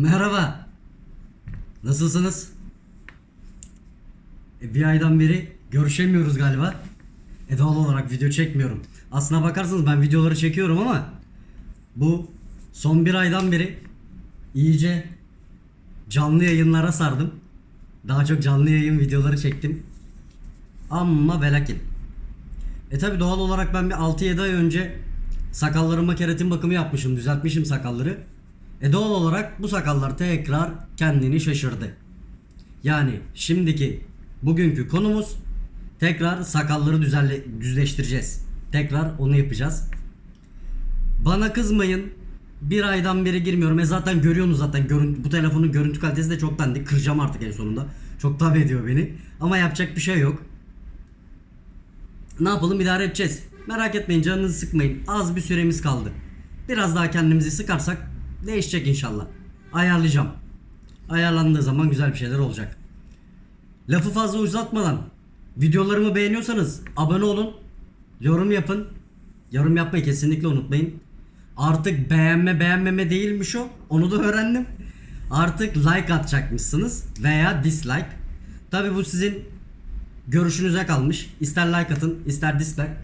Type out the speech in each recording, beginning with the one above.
Merhaba. Nasılsınız? E, bir aydan beri görüşemiyoruz galiba. E doğal olarak video çekmiyorum. Aslına bakarsanız ben videoları çekiyorum ama bu son bir aydan beri iyice canlı yayınlara sardım. Daha çok canlı yayın videoları çektim. Ama ve lakin. E tabi doğal olarak ben bir 6-7 ay önce sakallarıma keratin bakımı yapmışım. Düzeltmişim sakalları. E doğal olarak bu sakallar tekrar kendini şaşırdı. Yani şimdiki bugünkü konumuz tekrar sakalları düzenle, düzleştireceğiz. Tekrar onu yapacağız. Bana kızmayın. Bir aydan beri girmiyorum. E zaten görüyorsunuz zaten. Görün, bu telefonun görüntü kalitesi de çok dandik. Kıracağım artık en sonunda. Çok tabi ediyor beni. Ama yapacak bir şey yok. Ne yapalım idare edeceğiz. Merak etmeyin canınızı sıkmayın. Az bir süremiz kaldı. Biraz daha kendimizi sıkarsak değişecek inşallah. Ayarlayacağım. Ayarlandığı zaman güzel bir şeyler olacak. Lafı fazla uzatmadan videolarımı beğeniyorsanız abone olun. Yorum yapın. Yorum yapmayı kesinlikle unutmayın. Artık beğenme beğenmeme değilmiş o. Onu da öğrendim. Artık like atacakmışsınız veya dislike. Tabi bu sizin görüşünüze kalmış. İster like atın, ister dislike.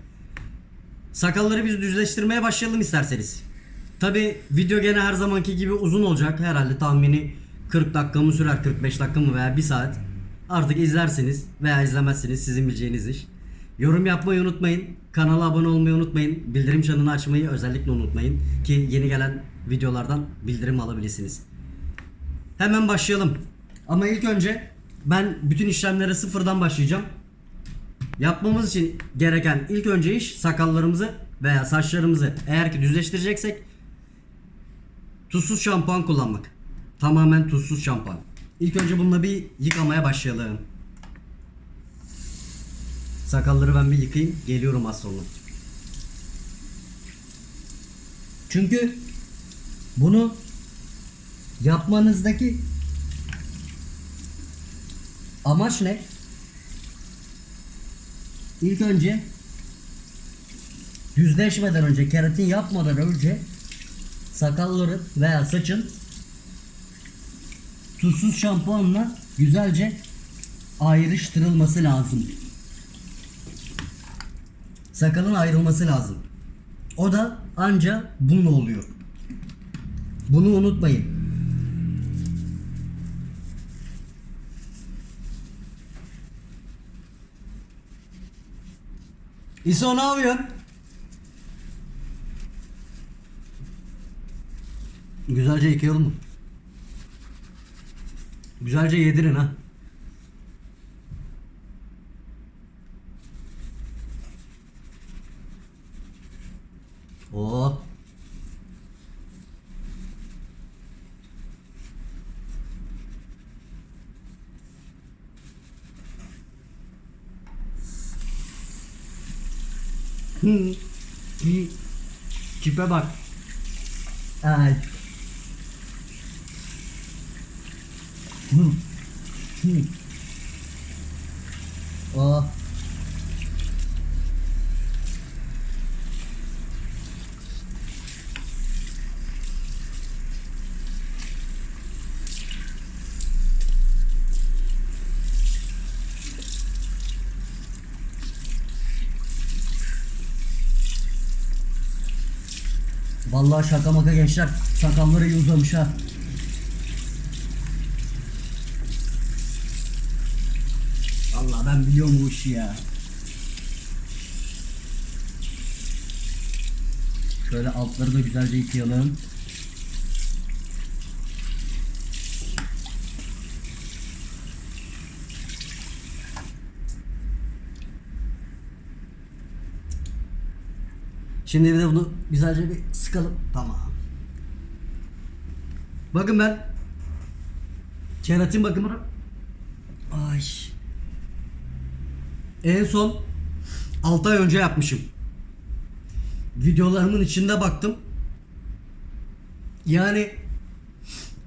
Sakalları biz düzleştirmeye başlayalım isterseniz. Tabi video gene her zamanki gibi uzun olacak. Herhalde tahmini 40 dakika mı sürer, 45 dakika mı veya 1 saat. Artık izlersiniz veya izlemezsiniz sizin bileceğiniz iş. Yorum yapmayı unutmayın. Kanala abone olmayı unutmayın. Bildirim çanını açmayı özellikle unutmayın. Ki yeni gelen videolardan bildirim alabilirsiniz. Hemen başlayalım. Ama ilk önce ben bütün işlemlere sıfırdan başlayacağım. Yapmamız için gereken ilk önce iş sakallarımızı veya saçlarımızı eğer ki düzleştireceksek tuzsuz şampuan kullanmak. Tamamen tuzsuz şampuan. İlk önce bununla bir yıkamaya başlayalım. Sakalları ben bir yıkayayım. Geliyorum az sonra. Çünkü bunu yapmanızdaki amaç ne? İlk önce düzleşmeden önce keratin yapmadan önce sakalların veya saçın tuzsuz şampuanla güzelce ayrıştırılması lazım. Sakalın ayrılması lazım. O da anca bununla oluyor. Bunu unutmayın. İso ne yapıyorsun? Güzelce yıkayalım mı? Güzelce yedirin ha. Oo. Hı. Hı. Tipe bak. Ay. Hı. Hı. Oh. Vallahi şaka maka gençler sakalları iyi uzamış ha. Vallahi ben biliyorum bu işi ya. Şöyle altları da güzelce yıkayalım. Şimdi bir de bunu güzelce bir sıkalım. Tamam. Bakın ben keratin bakımını Ay. En son 6 ay önce yapmışım. Videolarımın içinde baktım. Yani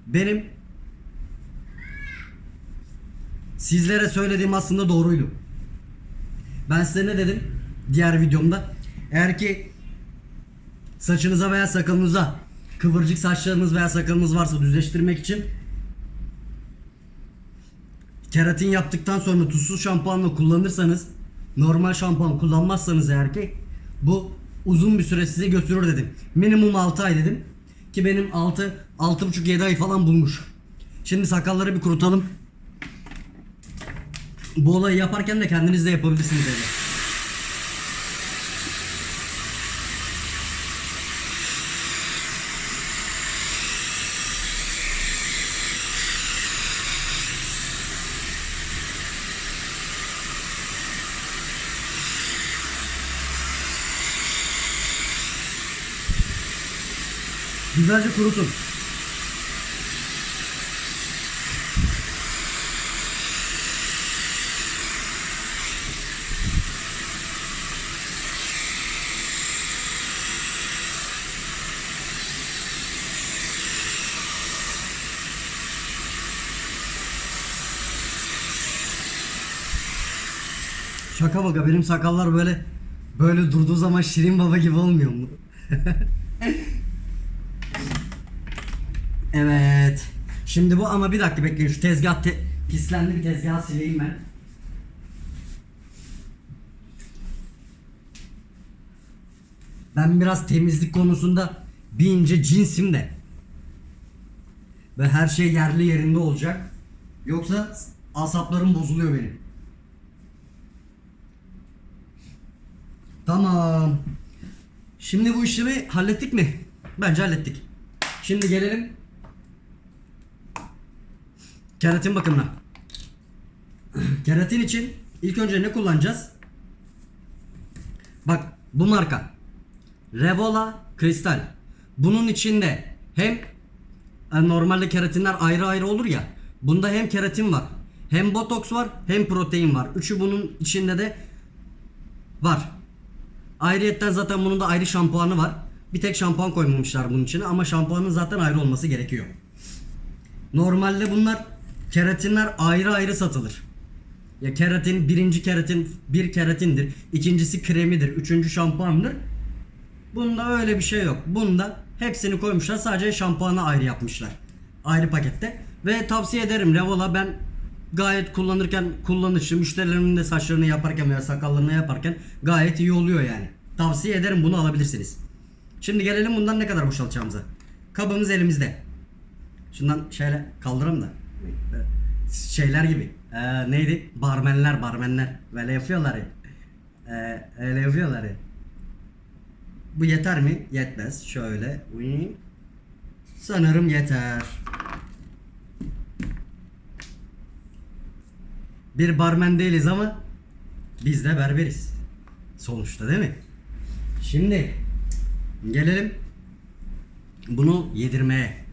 benim sizlere söylediğim aslında doğruydu. Ben size ne dedim diğer videomda? Eğer ki saçınıza veya sakalınıza kıvırcık saçlarınız veya sakalınız varsa düzleştirmek için keratin yaptıktan sonra tuzsuz şampuanla kullanırsanız normal şampuan kullanmazsanız eğer ki bu uzun bir süre size götürür dedim. Minimum 6 ay dedim. Ki benim 6 6,5-7 ay falan bulmuş. Şimdi sakalları bir kurutalım. Bu olayı yaparken de kendiniz de yapabilirsiniz evde. Güzelce kurutun. Şaka baka benim sakallar böyle böyle durduğu zaman Şirin Baba gibi olmuyor mu? evet. Şimdi bu ama bir dakika bekleyin şu tezgah te- pislendi bir tezgahı sileyim ben. Ben biraz temizlik konusunda bir ince cinsim de. Ve her şey yerli yerinde olacak. Yoksa asaplarım bozuluyor benim. Tamam. Şimdi bu işlemi hallettik mi? Bence hallettik. Şimdi gelelim keratin bakımına. Keratin için ilk önce ne kullanacağız? Bak bu marka. Revola Kristal. Bunun içinde hem e, normalde keratinler ayrı ayrı olur ya. Bunda hem keratin var, hem botoks var, hem protein var. Üçü bunun içinde de var. Ayrıyetten zaten bunun da ayrı şampuanı var. Bir tek şampuan koymamışlar bunun içine ama şampuanın zaten ayrı olması gerekiyor. Normalde bunlar keratinler ayrı ayrı satılır. Ya keratin birinci keratin bir keratindir. ikincisi kremidir. Üçüncü şampuandır. Bunda öyle bir şey yok. Bunda hepsini koymuşlar. Sadece şampuanı ayrı yapmışlar. Ayrı pakette. Ve tavsiye ederim Revola ben gayet kullanırken kullanışlı müşterilerimin de saçlarını yaparken veya sakallarını yaparken gayet iyi oluyor yani. Tavsiye ederim bunu alabilirsiniz. Şimdi gelelim bundan ne kadar boşaltacağımıza. Kabımız elimizde. Şundan şöyle kaldıralım da. Şeyler gibi. Ee, neydi? Barmenler, barmenler. Böyle yapıyorlar ya. Ee, öyle yapıyorlar ya. Bu yeter mi? Yetmez. Şöyle. Sanırım yeter. Bir barmen değiliz ama biz de berberiz. Sonuçta değil mi? Şimdi gelelim bunu yedirmeye.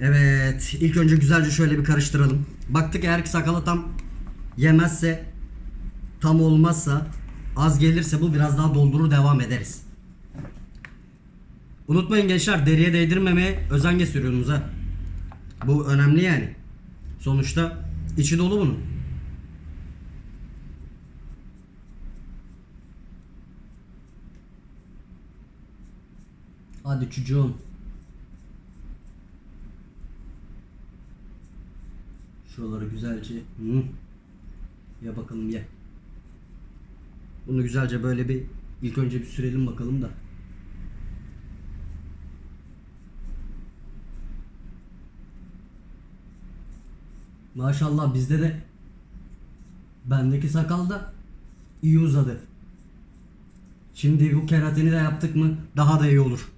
Evet, ilk önce güzelce şöyle bir karıştıralım. Baktık eğer ki sakala tam yemezse, tam olmazsa, az gelirse bu biraz daha doldurur devam ederiz. Unutmayın gençler deriye değdirmemeye özen gösteriyorsunuz ha. Bu önemli yani. Sonuçta içi dolu bunun. Hadi çocuğum. Şuraları güzelce. Hı. Ya bakalım ye. Bunu güzelce böyle bir ilk önce bir sürelim bakalım da. Maşallah bizde de bendeki sakal da iyi uzadı. Şimdi bu keratini de yaptık mı daha da iyi olur.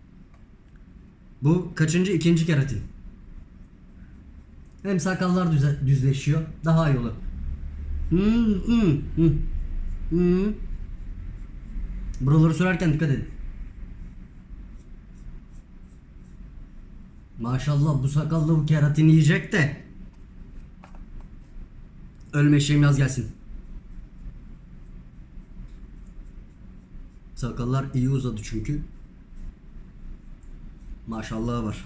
Bu kaçıncı? ikinci keratin. Hem sakallar düze, düzleşiyor. Daha iyi olur. Hmm, hmm, hmm. Hmm. Buraları sürerken dikkat edin. Maşallah bu sakalla bu keratin yiyecek de. Ölme şeyim yaz gelsin. Sakallar iyi uzadı çünkü. Maşallah var.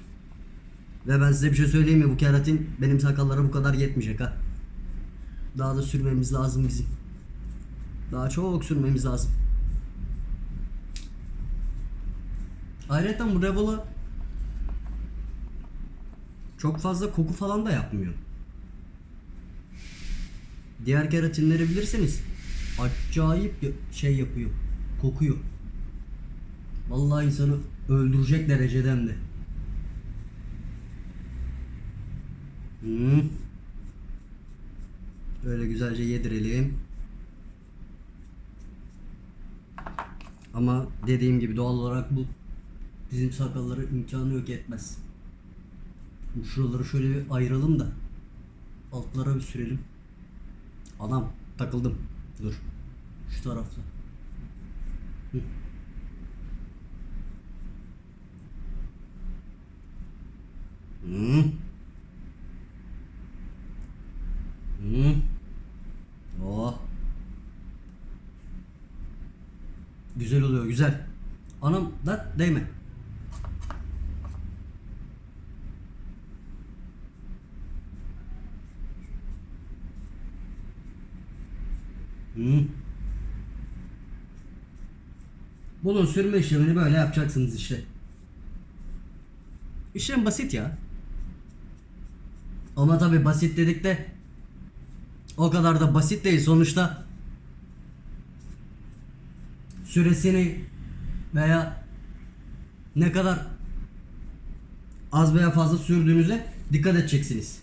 Ve ben size bir şey söyleyeyim mi? Bu keratin benim sakallara bu kadar yetmeyecek ha. Daha da sürmemiz lazım bizim. Daha çok sürmemiz lazım. Ayrıca bu Revola çok fazla koku falan da yapmıyor. Diğer keratinleri bilirseniz acayip şey yapıyor. Kokuyor. Vallahi insanı öldürecek dereceden de. Hmm. Böyle güzelce yedirelim. Ama dediğim gibi doğal olarak bu bizim sakalları imkanı yok etmez. Şuraları şöyle bir ayıralım da altlara bir sürelim. Adam takıldım. Dur. Şu tarafta. Hı. Hı. Oh. Güzel. Anam da değme. Hı. Bunun sürme işlemini böyle yapacaksınız işte. İşlem basit ya. Ama tabi basit dedik de o kadar da basit değil sonuçta süresini veya ne kadar az veya fazla sürdüğünüze dikkat edeceksiniz.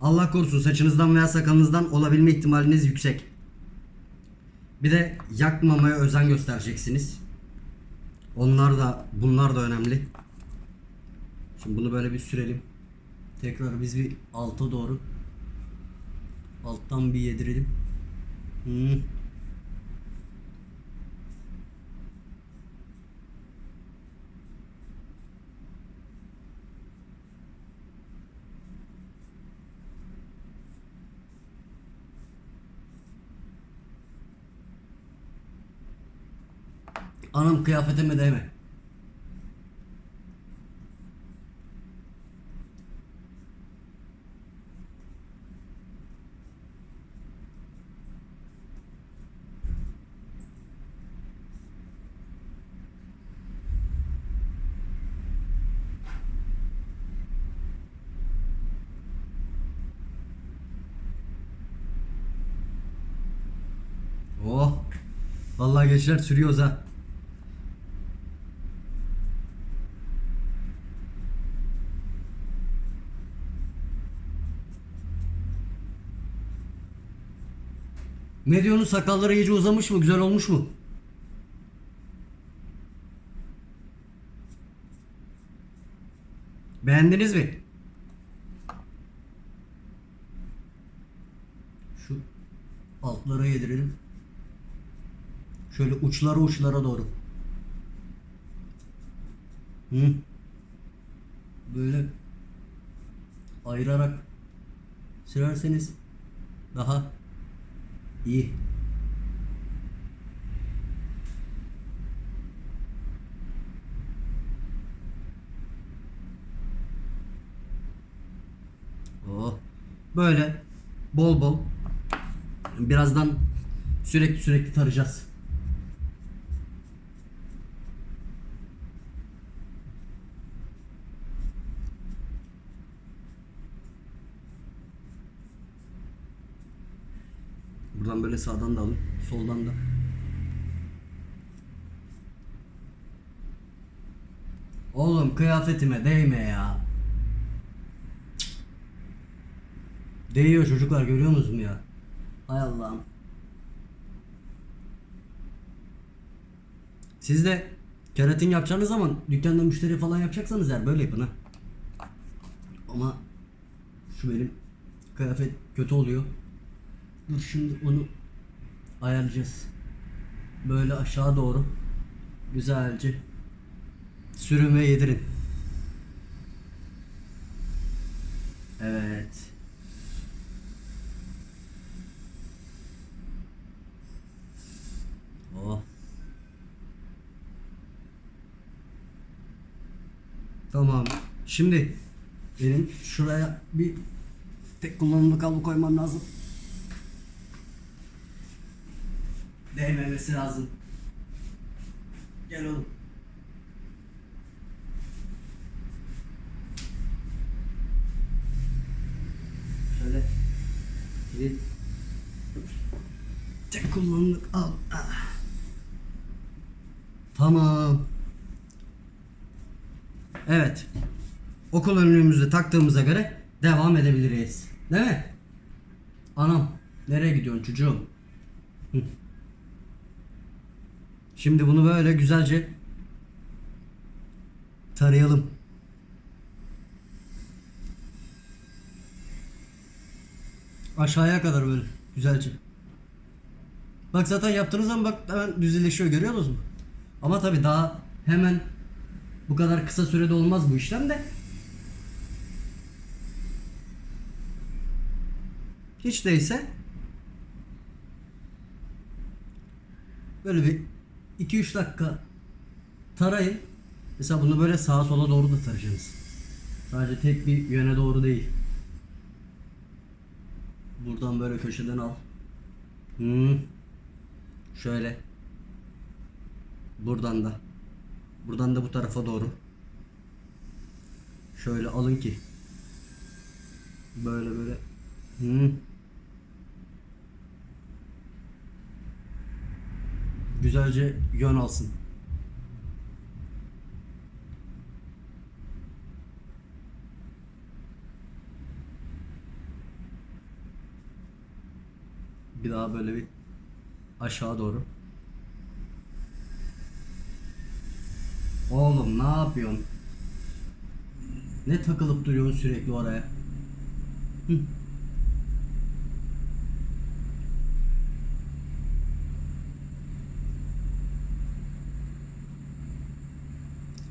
Allah korusun saçınızdan veya sakalınızdan olabilme ihtimaliniz yüksek. Bir de yakmamaya özen göstereceksiniz. Onlar da bunlar da önemli. Şimdi bunu böyle bir sürelim. Tekrar biz bir alta doğru alttan bir yedirelim. Hmm. Anam kıyafetime değme. Oh. Vallahi gençler sürüyoruz ha. Ne diyorsun sakalları iyice uzamış mı? Güzel olmuş mu? Beğendiniz mi? Şu altlara yedirelim. Şöyle uçlara uçlara doğru. Hı. Böyle ayırarak sürerseniz daha iyi. Oh. Böyle bol bol birazdan sürekli sürekli tarayacağız. Buradan böyle sağdan da alın, soldan da. Oğlum kıyafetime değme ya. Değiyor çocuklar görüyor musunuz ya? Hay Allah'ım. Siz de keratin yapacağınız zaman dükkanda müşteri falan yapacaksanız eğer böyle yapın ha. Ama şu benim kıyafet kötü oluyor. Dur şimdi onu ayarlayacağız. Böyle aşağı doğru güzelce sürün ve yedirin. Evet. Oh. Tamam. Şimdi benim şuraya bir tek kullanımlı kablo koymam lazım. değmemesi lazım. Gel oğlum. Şöyle. Gidin. Tek kullanımlık al. Ah. Tamam. Evet. Okul önlüğümüzü taktığımıza göre devam edebiliriz. Değil mi? Anam nereye gidiyorsun çocuğum? Hı. Şimdi bunu böyle güzelce tarayalım. Aşağıya kadar böyle güzelce. Bak zaten yaptığınız zaman bak hemen düzleşiyor görüyorsunuz mu? Ama tabi daha hemen bu kadar kısa sürede olmaz bu işlem de. Hiç değilse böyle bir 2-3 dakika tarayın. Mesela bunu böyle sağa sola doğru da tarayacaksınız. Sadece tek bir yöne doğru değil. Buradan böyle köşeden al. Hmm. Şöyle. Buradan da. Buradan da bu tarafa doğru. Şöyle alın ki. Böyle böyle. Hmm. Güzelce yön alsın. Bir daha böyle bir aşağı doğru. Oğlum ne yapıyorsun? Ne takılıp duruyorsun sürekli oraya? Hı.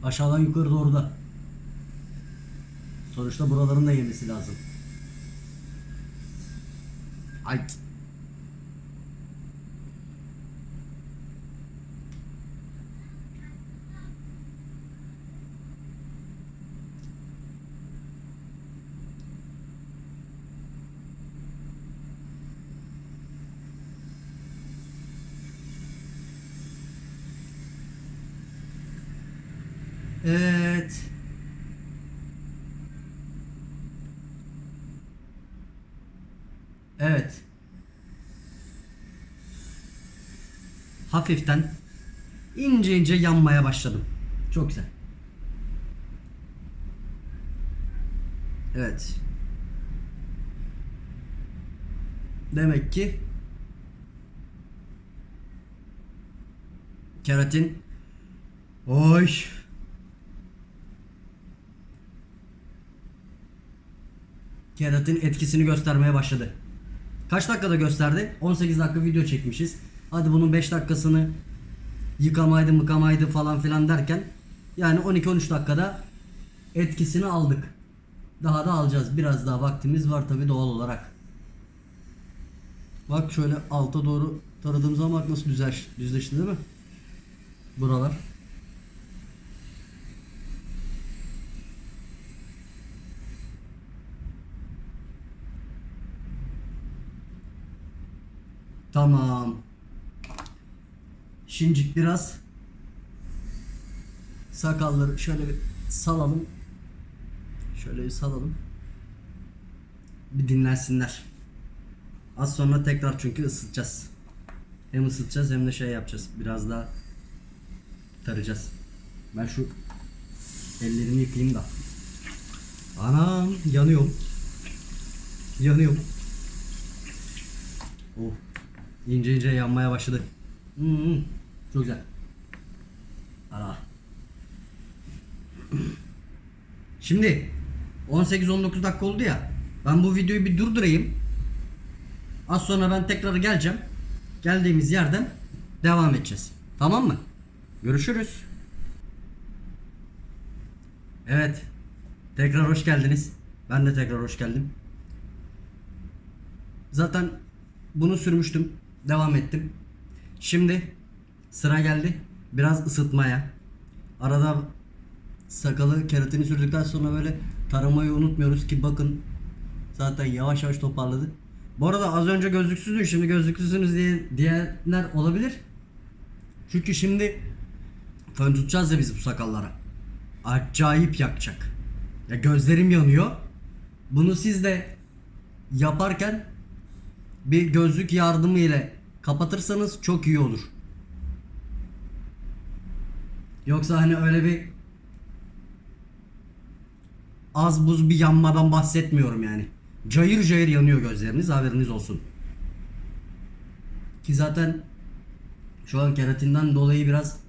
Aşağıdan yukarı doğru da. Sonuçta buraların da yemesi lazım. Ay. Evet. Evet. Hafiften ince ince yanmaya başladım. Çok güzel. Evet. Demek ki keratin Oy. Keratin etkisini göstermeye başladı. Kaç dakikada gösterdi? 18 dakika video çekmişiz. Hadi bunun 5 dakikasını yıkamaydı mıkamaydı falan filan derken yani 12-13 dakikada etkisini aldık. Daha da alacağız. Biraz daha vaktimiz var tabi doğal olarak. Bak şöyle alta doğru taradığım zaman bak nasıl düzleş, düzleşti değil mi? Buralar. Tamam. Şimdilik biraz sakalları şöyle bir salalım. Şöyle bir salalım. Bir dinlensinler. Az sonra tekrar çünkü ısıtacağız. Hem ısıtacağız hem de şey yapacağız. Biraz daha tarayacağız. Ben şu ellerimi yıkayayım da. Anam yanıyorum. Yanıyorum. Oh. İnce ince yanmaya başladı. Hmm, çok güzel. Ara. Şimdi 18-19 dakika oldu ya. Ben bu videoyu bir durdurayım. Az sonra ben tekrar geleceğim. Geldiğimiz yerden devam edeceğiz. Tamam mı? Görüşürüz. Evet. Tekrar hoş geldiniz. Ben de tekrar hoş geldim. Zaten bunu sürmüştüm. Devam ettim. Şimdi sıra geldi biraz ısıtmaya. Arada sakalı keratini sürdükten sonra böyle taramayı unutmuyoruz ki bakın zaten yavaş yavaş toparladı. Bu arada az önce gözlüksüzdü şimdi gözlüksüzsünüz diye diyenler olabilir. Çünkü şimdi fön tutacağız ya biz bu sakallara. Acayip yakacak. Ya gözlerim yanıyor. Bunu siz de yaparken bir gözlük yardımı ile kapatırsanız çok iyi olur. Yoksa hani öyle bir az buz bir yanmadan bahsetmiyorum yani. Cayır cayır yanıyor gözleriniz haberiniz olsun. Ki zaten şu an keratinden dolayı biraz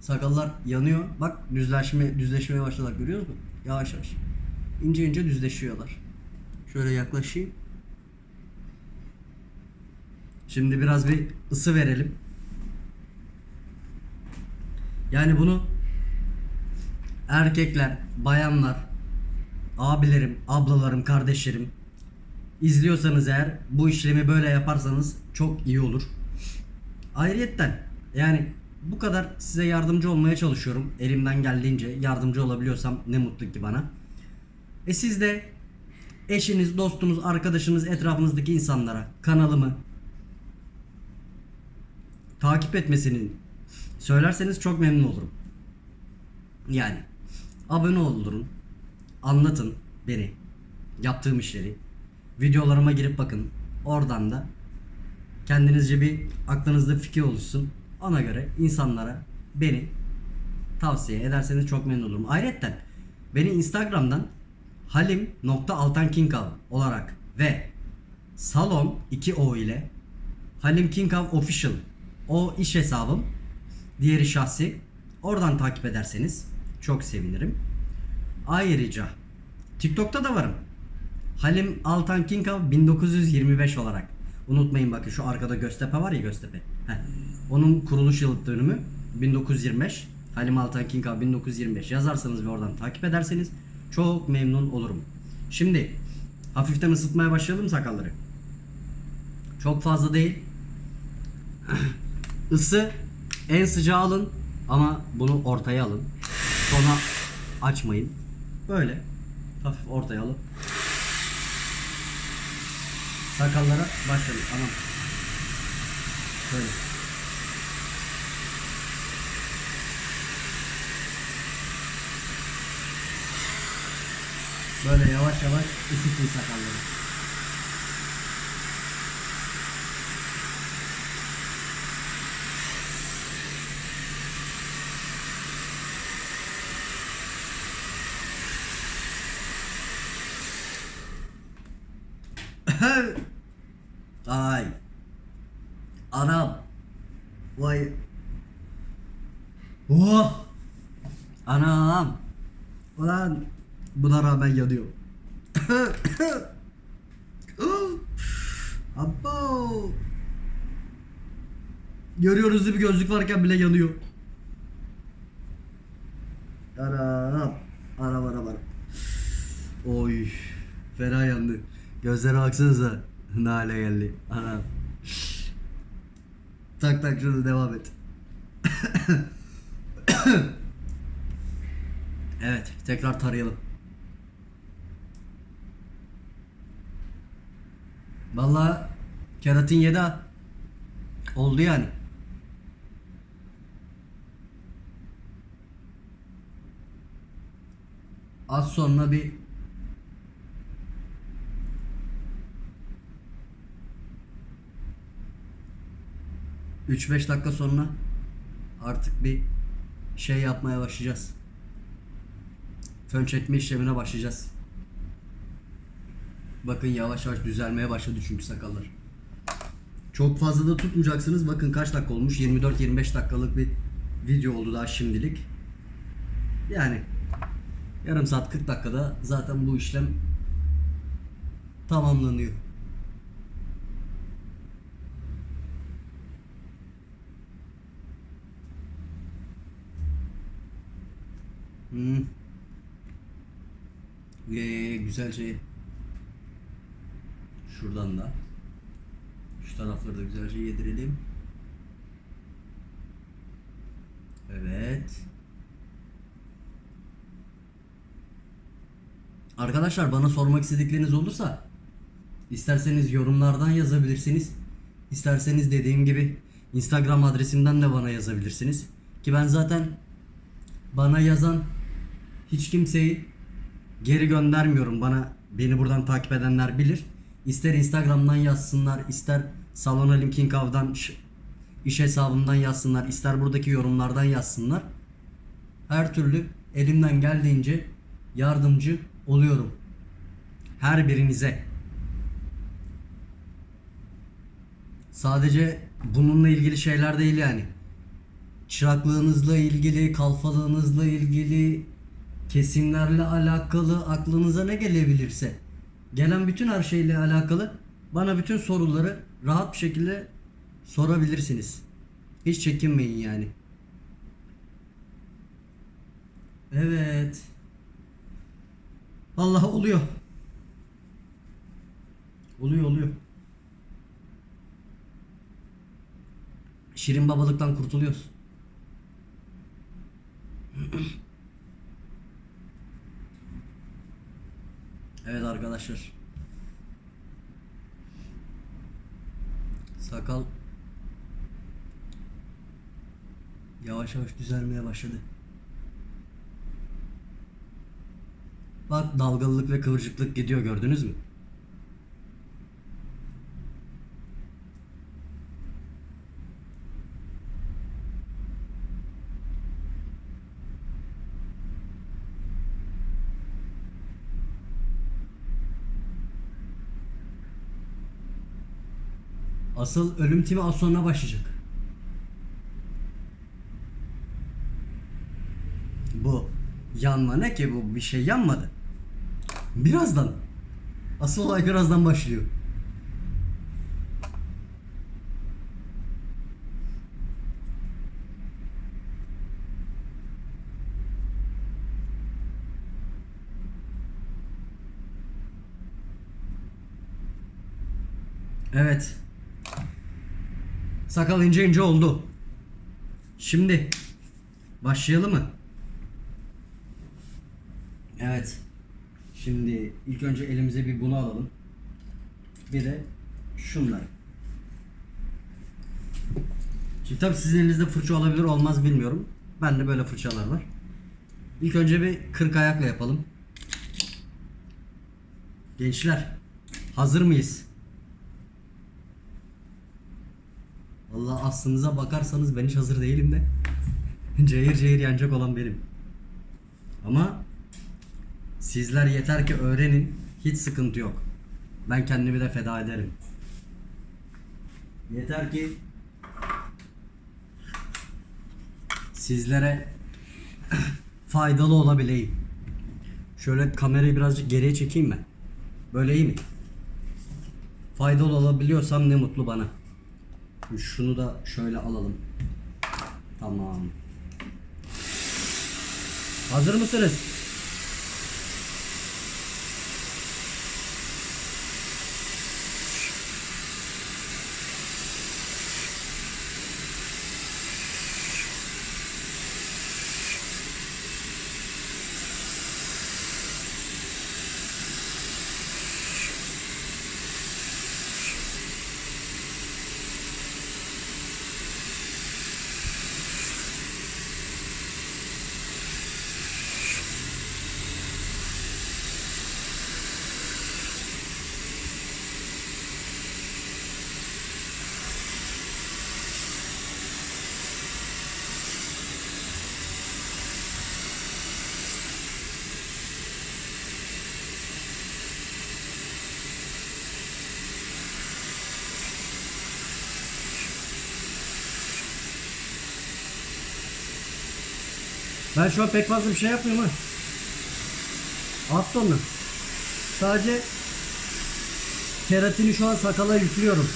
sakallar yanıyor. Bak düzleşme düzleşmeye başladılar görüyor musun? Yavaş yavaş. İnce ince düzleşiyorlar. Şöyle yaklaşayım. Şimdi biraz bir ısı verelim. Yani bunu erkekler, bayanlar, abilerim, ablalarım, kardeşlerim izliyorsanız eğer bu işlemi böyle yaparsanız çok iyi olur. Ayrıyetten yani bu kadar size yardımcı olmaya çalışıyorum. Elimden geldiğince yardımcı olabiliyorsam ne mutlu ki bana. E siz de eşiniz, dostunuz, arkadaşınız, etrafınızdaki insanlara kanalımı takip etmesini söylerseniz çok memnun olurum. Yani abone olun, anlatın beni, yaptığım işleri, videolarıma girip bakın. Oradan da kendinizce bir aklınızda fikir oluşsun. Ona göre insanlara beni tavsiye ederseniz çok memnun olurum. Ayrıca beni Instagram'dan halim.altankinkav olarak ve salon 2 o ile Halim Official o iş hesabım. Diğeri şahsi. Oradan takip ederseniz çok sevinirim. Ayrıca TikTok'ta da varım. Halim Altan Kinkav 1925 olarak. Unutmayın bakın şu arkada Göztepe var ya Göztepe. Heh. Onun kuruluş yıl dönümü 1925. Halim Altan Kinkav 1925 yazarsanız ve oradan takip ederseniz çok memnun olurum. Şimdi hafiften ısıtmaya başlayalım sakalları. Çok fazla değil. Isı en sıcağı alın ama bunu ortaya alın. Sonra açmayın. Böyle hafif ortaya alın. Sakallara başlayalım. Anam. Böyle. Böyle yavaş yavaş ısıtın sakalları. Ay. Anam. Vay. Oh. Anam. Ulan buna rağmen yanıyor. Abo. Görüyoruz mi gözlük varken bile yanıyor. Anam. Anam anam anam. Oy. Fena yandı. Gözlere baksanıza. Ne hale geldi. Anam. Tak tak şurada devam et. evet. Tekrar tarayalım. Vallahi keratin yedi. Oldu yani. Az sonra bir Üç beş dakika sonra artık bir şey yapmaya başlayacağız. Fön çekme işlemine başlayacağız. Bakın yavaş yavaş düzelmeye başladı çünkü sakallar. Çok fazla da tutmayacaksınız. Bakın kaç dakika olmuş? 24-25 dakikalık bir video oldu daha şimdilik. Yani yarım saat 40 dakikada zaten bu işlem tamamlanıyor. Hmm. Ee, güzel şey. Şuradan da. Şu tarafları da güzelce yedirelim. Evet. Arkadaşlar bana sormak istedikleriniz olursa isterseniz yorumlardan yazabilirsiniz. İsterseniz dediğim gibi Instagram adresimden de bana yazabilirsiniz. Ki ben zaten bana yazan hiç kimseyi geri göndermiyorum. Bana beni buradan takip edenler bilir. İster Instagram'dan yazsınlar, ister Salon Alim King Av'dan ş- iş hesabımdan yazsınlar, ister buradaki yorumlardan yazsınlar. Her türlü elimden geldiğince yardımcı oluyorum. Her birinize. Sadece bununla ilgili şeyler değil yani. Çıraklığınızla ilgili, kalfalığınızla ilgili, kesimlerle alakalı aklınıza ne gelebilirse gelen bütün her şeyle alakalı bana bütün soruları rahat bir şekilde sorabilirsiniz. Hiç çekinmeyin yani. Evet. Vallahi oluyor. Oluyor oluyor. Şirin babalıktan kurtuluyoruz. Evet arkadaşlar. Sakal yavaş yavaş düzelmeye başladı. Bak dalgalılık ve kıvırcıklık gidiyor gördünüz mü? Asıl ölüm timi az sonra başlayacak. Bu yanma ne ki bu bir şey yanmadı. Birazdan. Asıl olay birazdan başlıyor. Evet. Sakal ince ince oldu. Şimdi başlayalım mı? Evet. Şimdi ilk önce elimize bir bunu alalım. Bir de şunları. Şimdi tabii sizin elinizde fırça olabilir olmaz bilmiyorum. Bende böyle fırçalar var. İlk önce bir 40 ayakla yapalım. Gençler hazır mıyız? Vallahi aslınıza bakarsanız ben hiç hazır değilim de. cayır cayır yanacak olan benim. Ama sizler yeter ki öğrenin. Hiç sıkıntı yok. Ben kendimi de feda ederim. Yeter ki sizlere faydalı olabileyim. Şöyle kamerayı birazcık geriye çekeyim mi? Böyle iyi mi? Faydalı olabiliyorsam ne mutlu bana. Şunu da şöyle alalım. Tamam. Hazır mısınız? Ben şu an pek fazla bir şey yapmıyorum ha. Az sonra. Sadece keratini şu an sakala yüklüyorum.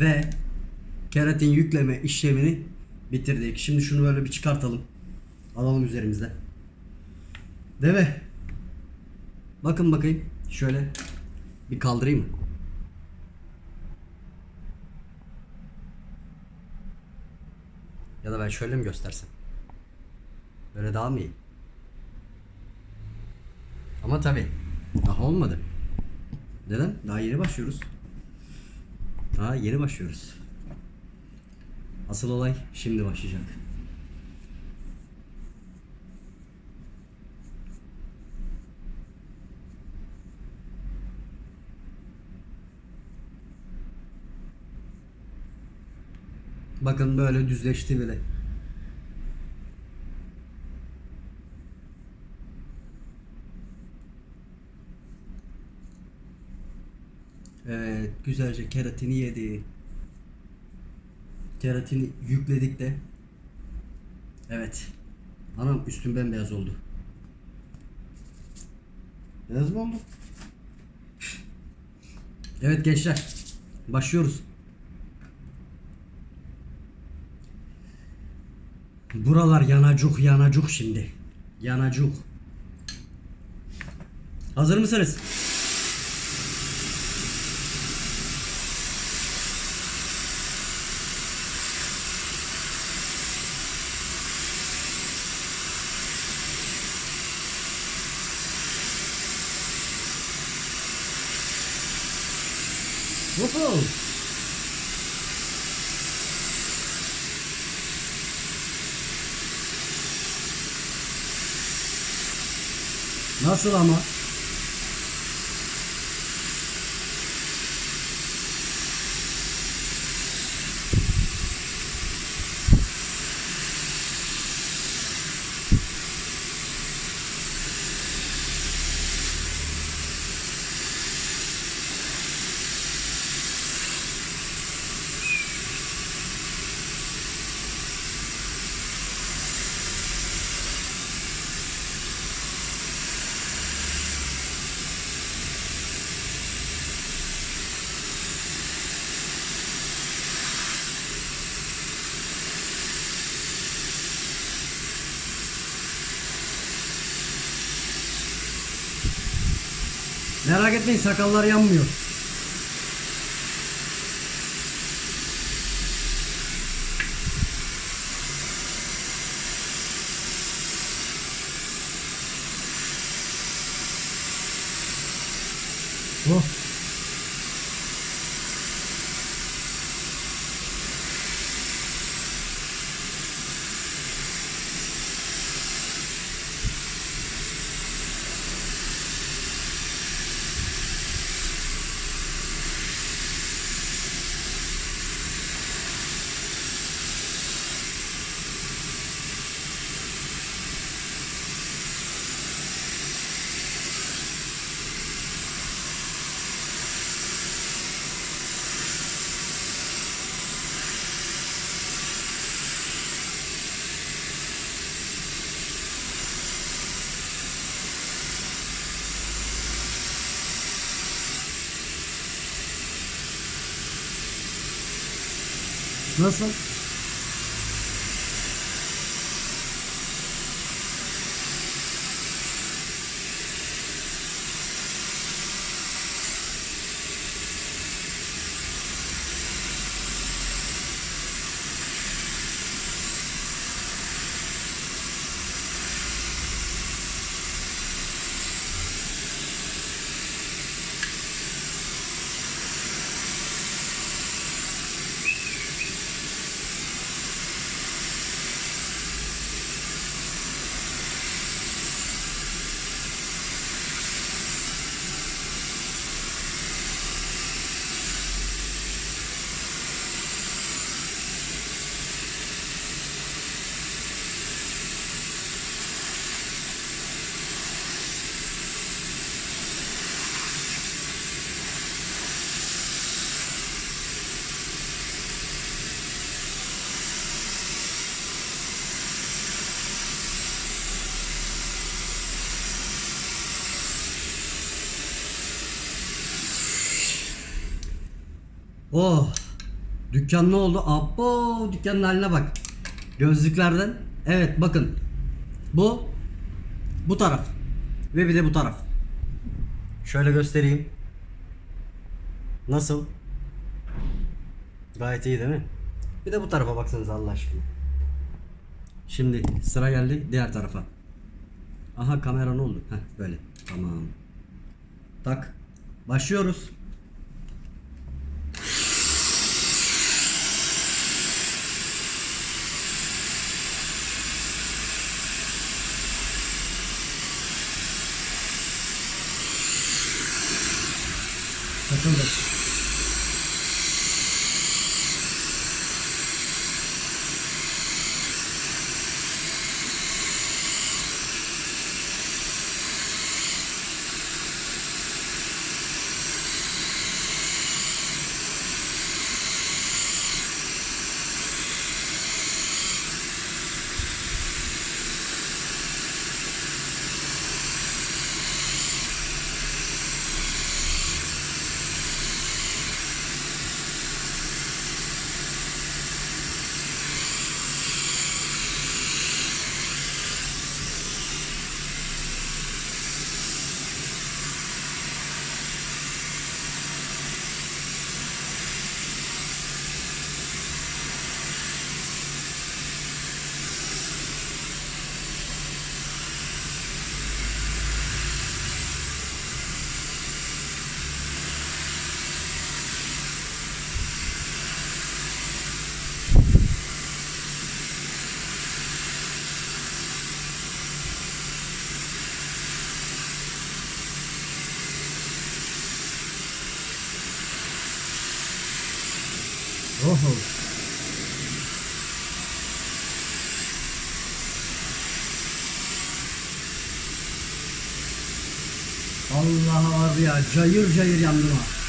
Ve keratin yükleme işlemini bitirdik. Şimdi şunu böyle bir çıkartalım. Alalım üzerimizde. Mi? Bakın bakayım. Şöyle bir kaldırayım mı? Ya da ben şöyle mi göstersem? Böyle daha mı iyi? Ama tabi daha olmadı. Neden? Daha yeni başlıyoruz. Daha yeni başlıyoruz. Asıl olay şimdi başlayacak. Bakın böyle düzleşti bile. Evet, güzelce keratini yedi. Keratini yükledik de. Evet. Anam üstüm bembeyaz oldu. Beyaz mı oldu? Evet gençler. Başlıyoruz. Buralar yanacuk yanacuk şimdi. Yanacuk. Hazır mısınız? Woohoo! Nasıl ama? Merak etmeyin sakallar yanmıyor. Nasıl? Oh. Dükkan ne oldu? Abo dükkanın haline bak. Gözlüklerden. Evet bakın. Bu bu taraf. Ve bir de bu taraf. Şöyle göstereyim. Nasıl? Gayet iyi değil mi? Bir de bu tarafa baksanız Allah aşkına. Şimdi sıra geldi diğer tarafa. Aha kamera ne oldu? Heh böyle. Tamam. Tak. Başlıyoruz. Obrigado. Ya cayır cayır yandım ha.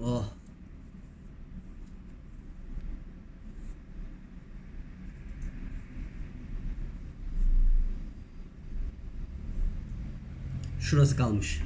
Oh. Şurası kalmış.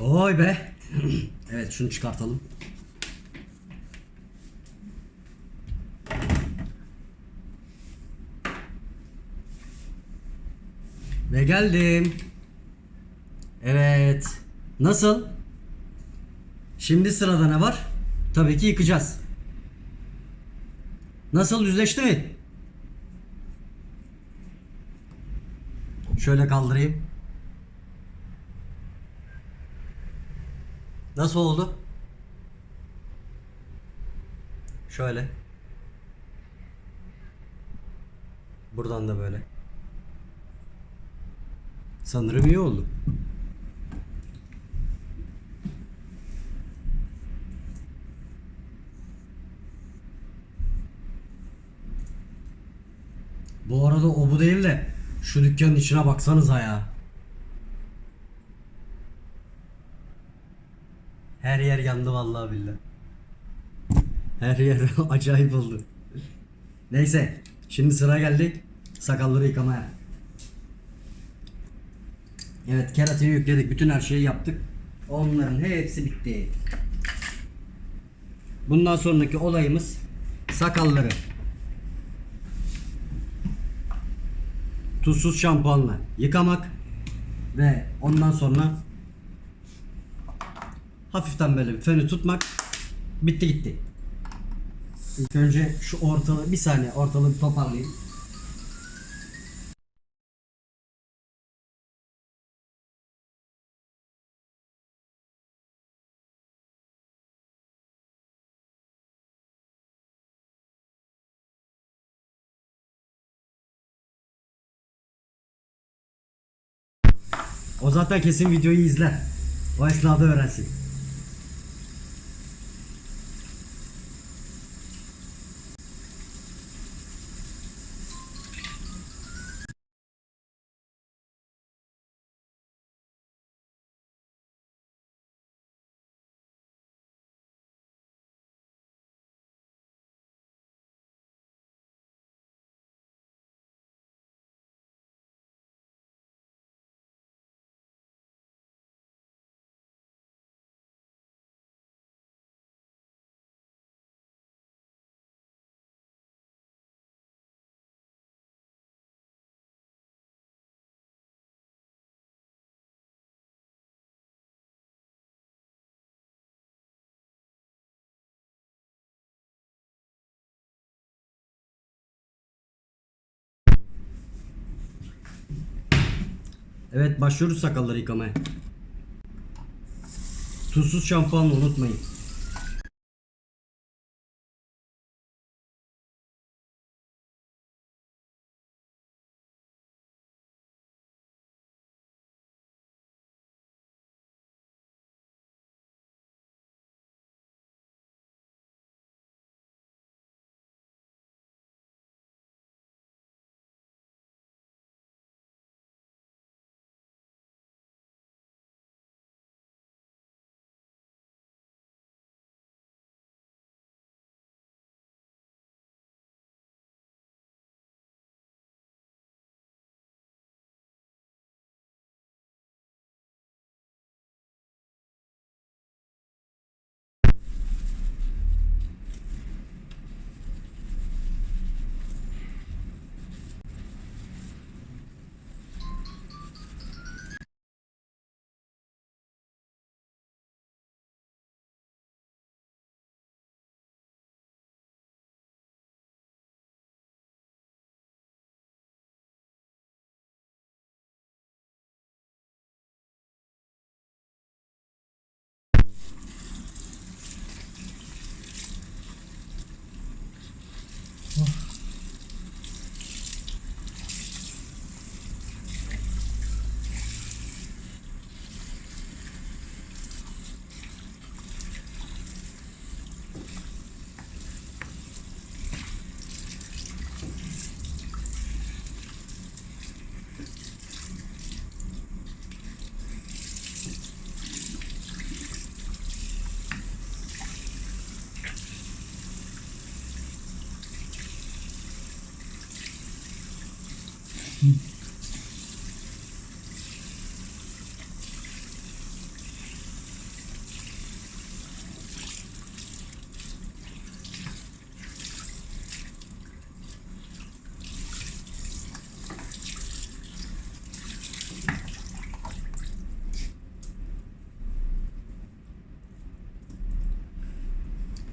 Oy be. evet şunu çıkartalım. Ve geldim. Evet. Nasıl? Şimdi sırada ne var? Tabii ki yıkacağız. Nasıl düzleşti mi? Şöyle kaldırayım. Nasıl oldu? Şöyle. Buradan da böyle. Sanırım iyi oldu. Bu arada o bu değil de şu dükkanın içine baksanıza ya. Her yer yandı vallahi billahi. Her yer acayip oldu. Neyse, şimdi sıra geldi sakalları yıkamaya. Evet, keratini yükledik, bütün her şeyi yaptık. Onların hepsi bitti. Bundan sonraki olayımız sakalları tuzsuz şampuanla yıkamak ve ondan sonra hafiften böyle bir fönü tutmak bitti gitti. İlk önce şu ortalığı bir saniye ortalığı bir toparlayayım. O zaten kesin videoyu izler. O esnada öğrensin. Evet başlıyoruz sakalları yıkamaya. Tuzsuz şampuanla unutmayın.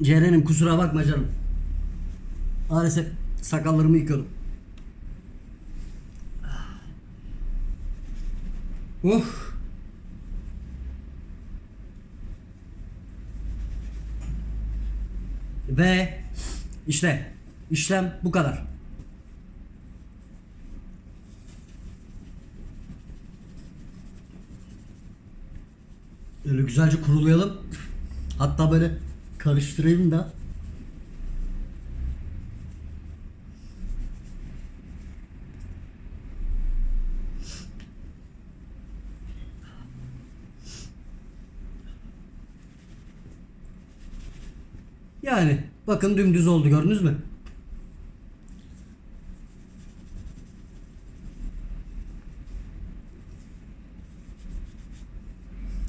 Ceren'im kusura bakma canım. Maalesef sakallarımı yıkadım. Uh. Ve işte işlem bu kadar. Öyle güzelce kurulayalım. Hatta böyle karıştırayım da Yani bakın dümdüz oldu gördünüz mü?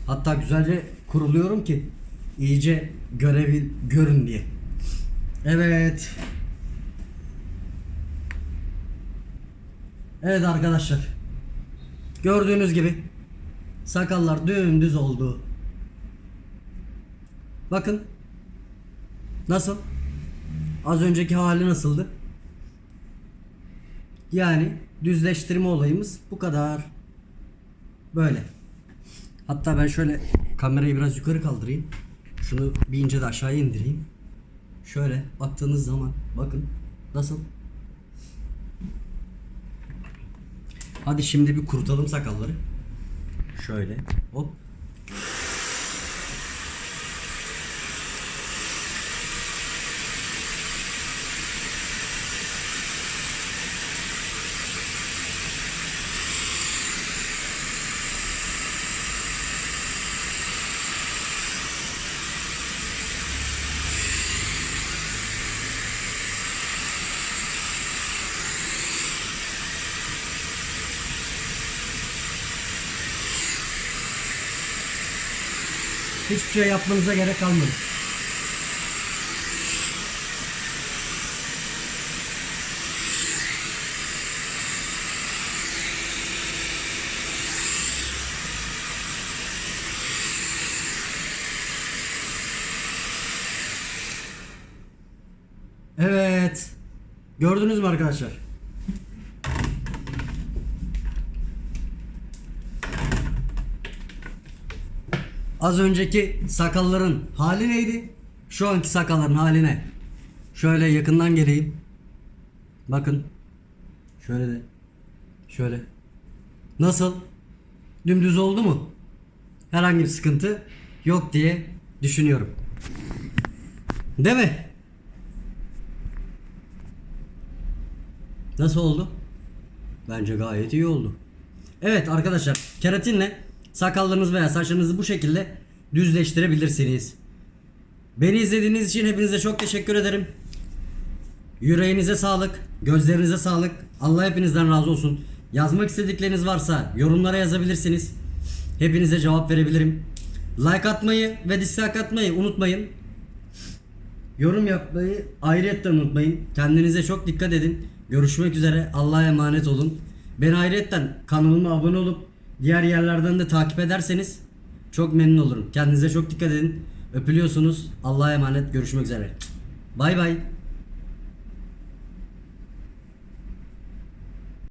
Hatta güzelce kuruluyorum ki iyice görebil görün diye. Evet. Evet arkadaşlar. Gördüğünüz gibi sakallar dümdüz oldu. Bakın. Nasıl? Az önceki hali nasıldı? Yani düzleştirme olayımız bu kadar. Böyle. Hatta ben şöyle kamerayı biraz yukarı kaldırayım. Şunu bir ince de aşağıya indireyim. Şöyle baktığınız zaman bakın nasıl? Hadi şimdi bir kurutalım sakalları. Şöyle hop. Hiçbir şey yapmanıza gerek kalmadı. Evet. Gördünüz mü arkadaşlar? Az önceki sakalların hali neydi? Şu anki sakalların haline. Şöyle yakından geleyim. Bakın. Şöyle de. Şöyle. Nasıl? Dümdüz oldu mu? Herhangi bir sıkıntı yok diye düşünüyorum. Değil mi? Nasıl oldu? Bence gayet iyi oldu. Evet arkadaşlar keratinle sakallarınız veya saçlarınızı bu şekilde düzleştirebilirsiniz. Beni izlediğiniz için hepinize çok teşekkür ederim. Yüreğinize sağlık, gözlerinize sağlık. Allah hepinizden razı olsun. Yazmak istedikleriniz varsa yorumlara yazabilirsiniz. Hepinize cevap verebilirim. Like atmayı ve dislike atmayı unutmayın. Yorum yapmayı ayrıyetten unutmayın. Kendinize çok dikkat edin. Görüşmek üzere. Allah'a emanet olun. Beni ayrıyetten kanalıma abone olup diğer yerlerden de takip ederseniz çok memnun olurum. Kendinize çok dikkat edin. Öpülüyorsunuz. Allah'a emanet. Görüşmek üzere. Bay bay.